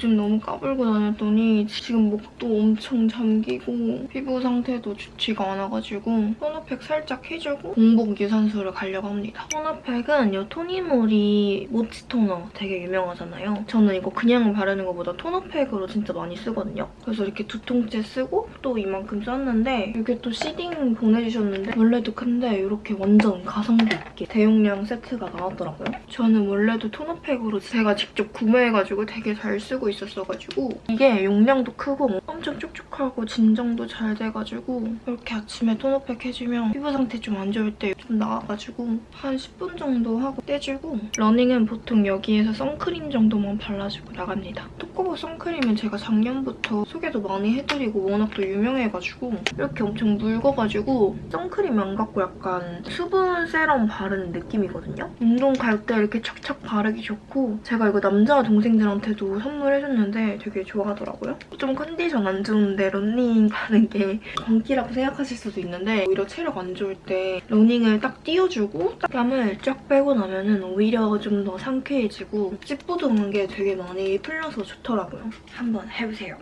요즘 너무 까불고 다녔더니 지금 목도 엄청 잠기고 피부 상태도 좋지가 않아가지고 토너팩 살짝 해주고 공복 유산소를 가려고 합니다. 토너팩은 이 토니모리 모치 토너 되게 유명하잖아요. 저는 이거 그냥 바르는 것보다 토너팩으로 진짜 많이 쓰거든요. 그래서 이렇게 두 통째 쓰고 또 이만큼 썼는데 이게 또 시딩 보내주셨는데 원래도 큰데 이렇게 완전 가성비 있게 대용량 세트가 나왔더라고요. 저는 원래도 토너팩으로 제가 직접 구매해가지고 되게 잘 쓰고 있었어가지고 이게 용량도 크고 엄청 촉촉하고 진정도 잘 돼가지고 이렇게 아침에 토너팩 해주면 피부 상태 좀 안 좋을 때 좀 나와가지고 한 10분 정도 하고 떼주고 러닝은 보통 여기에서 선크림 정도만 발라주고 나갑니다. 토코보 선크림은 제가 작년부터 소개도 많이 해드리고 워낙 또 유명해가지고 이렇게 엄청 묽어가지고 선크림 안 갖고 약간 수분 세럼 바르는 느낌이거든요. 운동 갈 때 이렇게 척척 바르기 좋고 제가 이거 남자 동생들한테도 선물해 줬는데 되게 좋아하더라고요. 좀 컨디션 안 좋은데 러닝 가는 게 광기라고 생각하실 수도 있는데 오히려 체력 안 좋을 때 러닝을 딱 뛰어주고 땀을 쫙 빼고 나면은 오히려 좀 더 상쾌해지고 찌뿌둥한 게 되게 많이 풀려서 좋더라고요. 한번 해보세요.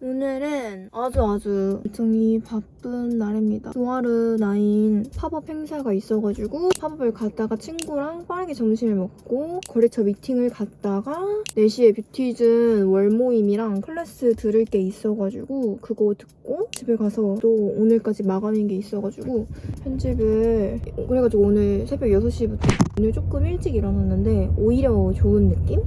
오늘은 아주 아주 일정이 바쁜 날입니다. 두아르 나인 팝업 행사가 있어가지고 팝업을 갔다가 친구랑 빠르게 점심을 먹고 거래처 미팅을 갔다가 4시에 뷰티즌 월모임이랑 클래스 들을 게 있어가지고 그거 듣고 집에 가서 또 오늘까지 마감인 게 있어가지고 편집을 그래가지고 오늘 새벽 6시부터 오늘 조금 일찍 일어났는데 오히려 좋은 느낌?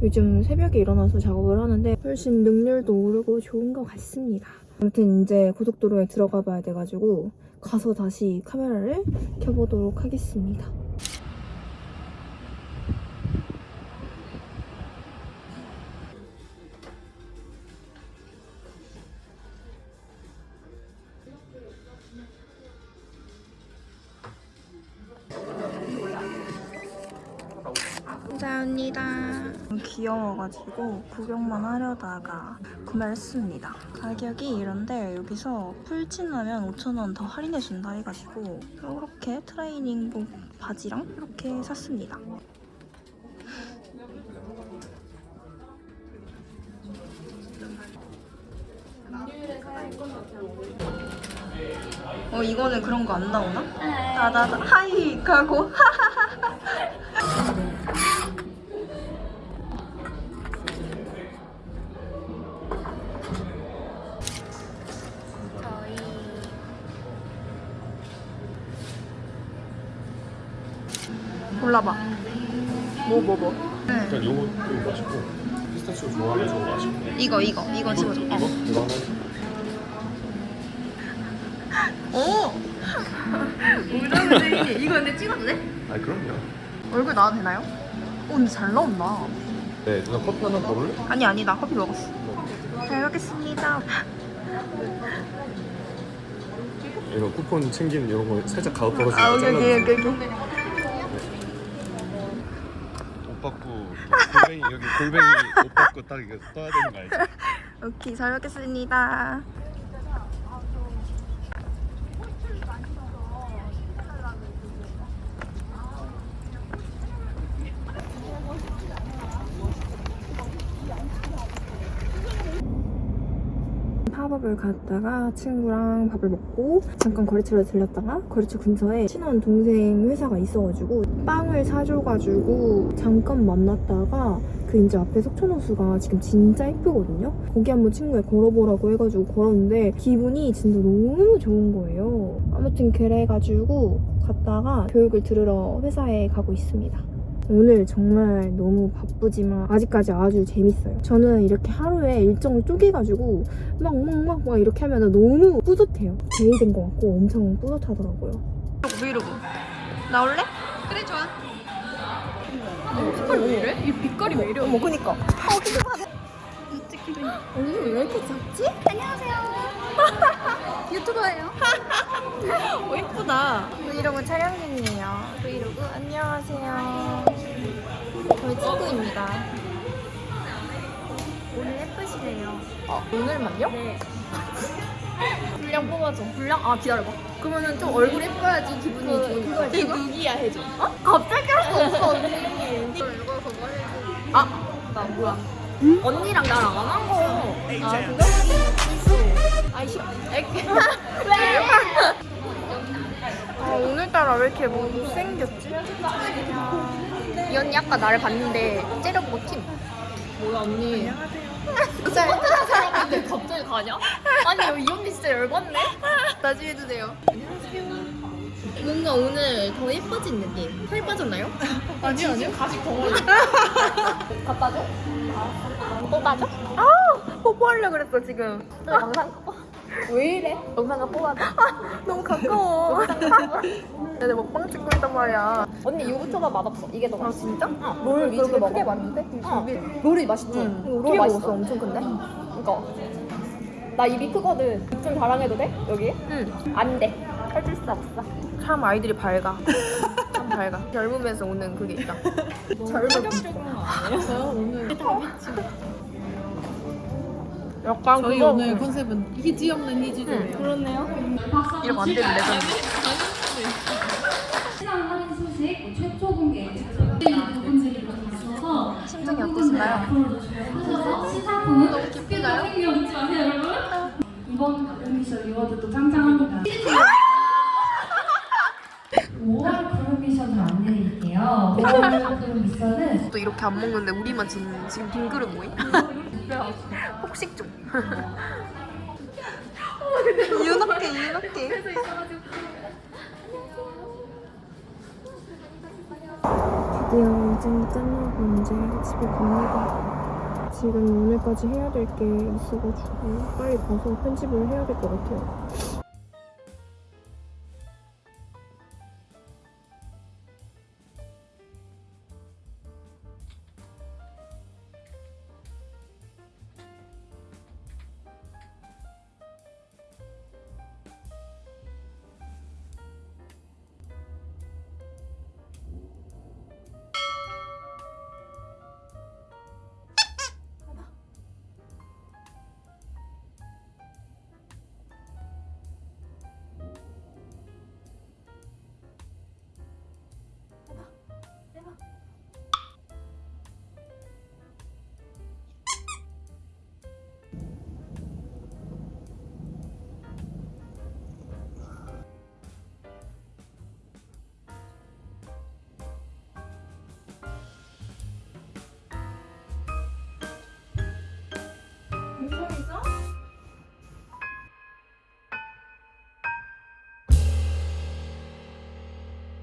요즘 새벽에 일어나서 작업을 하는데 훨씬 능률도 오르고 좋은 것 같습니다. 아무튼 이제 고속도로에 들어가 봐야 돼가지고 가서 다시 카메라를 켜보도록 하겠습니다. 감사합니다. 귀여워가지고 구경만 하려다가 구매를 했습니다. 가격이 이런데 여기서 풀친하면 5,000원 더 할인해준다 해가지고 이렇게 트레이닝복 바지랑 이렇게 샀습니다. 어 이거는 그런 거 안 나오나? 나나나 하이 가고 저희 골라봐. 뭐 뭐 뭐? 일단 요거 이거 맛있고 피스타치오 좋아하면 저거 맛있고 이거 이거 이거 집어줘. 이거? 어. 이거 오. 우정이 이거 근데 찍어도 돼? 아니 그럼요 얼굴 나와도 되나요? 오 근데 잘 나온다. 네 누나 커피 하나 더 볼래? 아니 아니 나 커피 먹었어. 잘 먹겠습니다. 이런 쿠폰 챙기는 이런 거 살짝 가오 떨어지는 아거 오케이 오케이 오케이. 오케이. 옷 받고 골뱅이 옷 받고 딱 이거 떠야 되는 거 알지? 오케이 잘 먹겠습니다. 팝업을 갔다가 친구랑 밥을 먹고 잠깐 거래처를 들렸다가 거래처 근처에 친한 동생 회사가 있어가지고 빵을 사줘가지고 잠깐 만났다가 그 이제 앞에 석촌호수가 지금 진짜 예쁘거든요? 거기 한번 친구에 걸어보라고 해가지고 걸었는데 기분이 진짜 너무 좋은 거예요. 아무튼 그래가지고 갔다가 교육을 들으러 회사에 가고 있습니다. 오늘 정말 너무 바쁘지만 아직까지 아주 재밌어요. 저는 이렇게 하루에 일정을 쪼개가지고 막막막 막 이렇게 하면 너무 뿌듯해요. 제일 것 같고 엄청 뿌듯하더라고요. 브이로그 나올래? 그래 좋아. 색깔 왜 이래? 이 빛깔이 왜 이래? 어머 그니까. 언니 왜 이렇게 작지? 안녕하세요. 유튜버예요. 어 예쁘다. 브이로그 촬영 중이에요. 브이로그 안녕하세요. 저희 친구입니다. 오늘 예쁘시네요. 어, 오늘만요? 네. 분량 뽑아줘. 분량 아 기다려봐. 그러면은 좀 얼굴 예뻐야지 기분이 좋으니까. 이거 누기야 해줘. 갑자기 할 수 없어 언니. 이거 뭐 해줘. 나 뭐야? 언니랑 나랑 안 한 거. 아 그거? 아이씨. 아 오늘따라 왜 이렇게 못생겼지? 이 언니 아까 나를 봤는데 째려보고 팀. 뭐야 언니? 진짜 예쁘다 사람인데 갑자기 가냐? 아니 이 언니 진짜 열받네. 나중에 해도 돼요. 뭔가 오늘 더 예뻐진 느낌. 살 빠졌나요? 아니요 아니요. 가식 덩어리. 갖다 줘? 뽑아줘? 아 뽀뽀하려 그랬어 지금. 또 영상 왜 이래? 영상을 뽑아줘. 너무 가까워. 내가 먹방 찍고 있단 말이야. 언니 유부초밥 맛없어. 이게 더아 맛있어. 진짜? 어, 뭘 그렇게 그렇게 크게 먹어? 봤는데? 어. 롤이 맛있지? 응. 응, 롤 크게 맛있어. 먹었어. 엄청 큰데? 그니까. 나 입이 크거든. 입좀 자랑해도 돼? 여기? 응. 안 돼. 해줄 수 없어. 참 아이들이 밝아. 참 밝아. 젊으면서 오는 그게 있다. 약간 저희 그거 오늘 컨셉은 희지 없는 희지들이에요. 그렇네요. 이러면 안 되는 레전드. 시간 할인 소식 최초 공개 부분들이 있어서 심정이 어떠신가요? 앞으로도 주목하셔서 시상품은 너무 기쁘나요? 생겨 웃지 마세요 여러분 이번 그룹미션 리워드도 짱짱합니다 5월 그룹미션을 안내드릴게요 5월 그룹미션은 또 이렇게 안 먹는데 우리만 지금 지금 빈 그릇 모임? 폭식 좀. 유넉해 유넉해. 드디어 이제 끝나고 이제 집에 갑니다. 지금 오늘까지 해야 될 게 있어가지고 빨리 가서 편집을 해야 될 것 같아요.